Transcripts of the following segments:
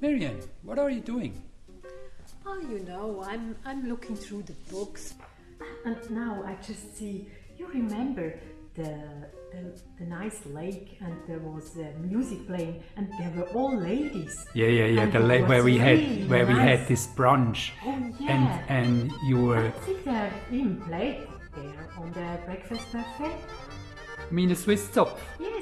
Marianne, what are you doing? Oh, you know, I'm I'm looking through the books. And now I just see you remember the the, the nice lake and there was uh, music playing and there were all ladies. Yeah, yeah, yeah. And the it la- where we really had where we had this brunch, Oh yeah. and and you were. I think they even played there on the breakfast buffet. I mean, a Swiss Zopf. Yes.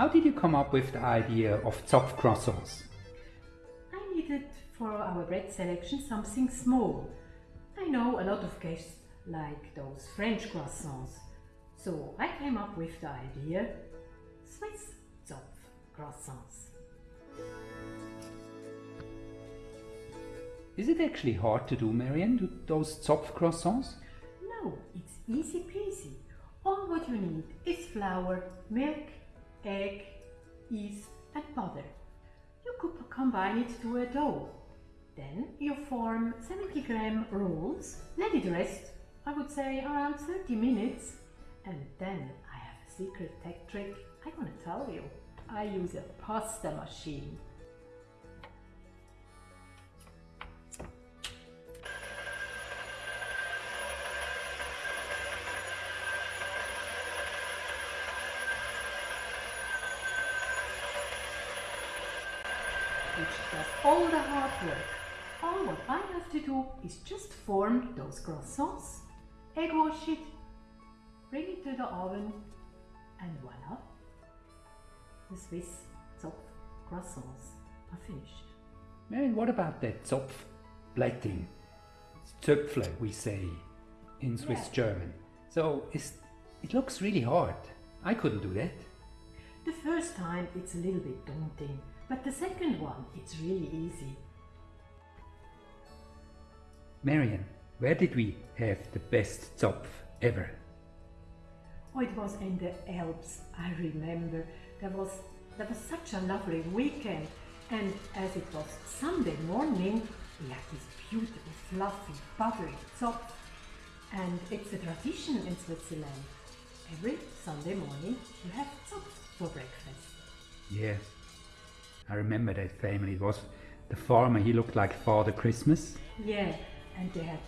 How did you come up with the idea of Zopf croissants? I needed for our bread selection something small. I know a lot of guests like those French croissants. So I came up with the idea Swiss Zopf croissants. Is it actually hard to do, Marianne, do those Zopf croissants? No, it's easy peasy. All what you need is flour, milk, egg, yeast and butter. You could combine it to a dough. Then you form 70 gram rolls, let it rest, I would say around 30 minutes. And then I have a secret tech trick I'm gonna tell you. I use a pasta machine. Which does all the hard work. All what I have to do is just form those croissants, egg wash it, bring it to the oven, and voila! The Swiss Zopf croissants are finished. Marianne, what about that Zopf blätting? Zöpfle, we say in Swiss Yeah. German. So it looks really hard. I couldn't do that. The first time it's a little bit daunting, but the second one it's really easy. Marianne, where did we have the best Zopf ever? Oh, it was in the Alps, I remember. There was there was such a lovely weekend, and as it was Sunday morning, we had this beautiful, fluffy, buttery Zopf. And it's a tradition in Switzerland. Every Sunday morning, you have Zopf for breakfast. Yeah, I remember that family. It was the farmer, he looked like Father Christmas. Yeah, and they had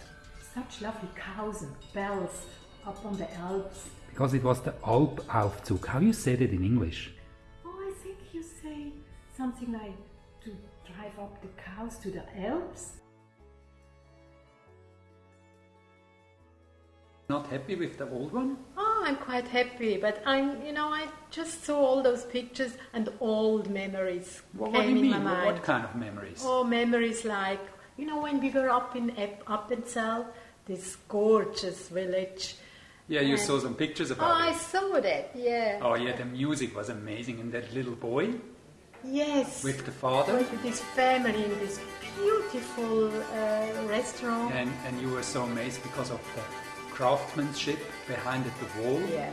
such lovely cows and bells up on the Alps. Because it was the Alpaufzug. How you said it in English? Oh, I think you say something like to drive up the cows to the Alps. Not happy with the old one? Oh, I'm quite happy, but I'm, you know, I just saw all those pictures and old memories What, came what do you in mean? my What, mind. what kind of memories? Oh, memories like, you know, when we were up in Appenzell, this gorgeous village. yeah, you and- saw some pictures Oh, about I saw that, yeah. Oh yeah, the music was amazing, and that little boy Yes. with the father, With this family in this beautiful uh, restaurant. and and you were so amazed because of the craftsmanship behind the wall. Yeah.